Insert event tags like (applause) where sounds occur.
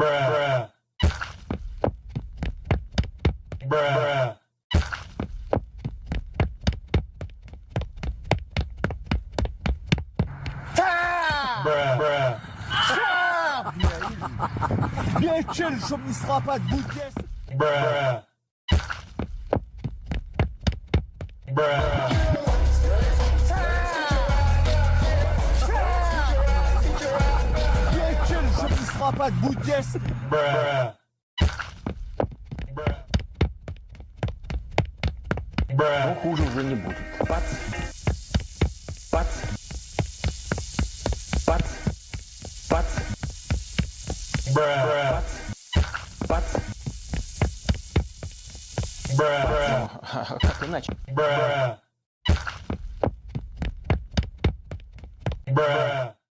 bruh, bruh, bruh, bruh. Bien chill, je ne sera pas de bouquet. Bruh. Bruh. Запад, будь честен. Бра. Бра. Бра. Но хуже уже не будет. Пац. Пац. Пац. Пац. Бра. Пац. Пац. Бра. (laughs) Как иначе? Бра. Бра.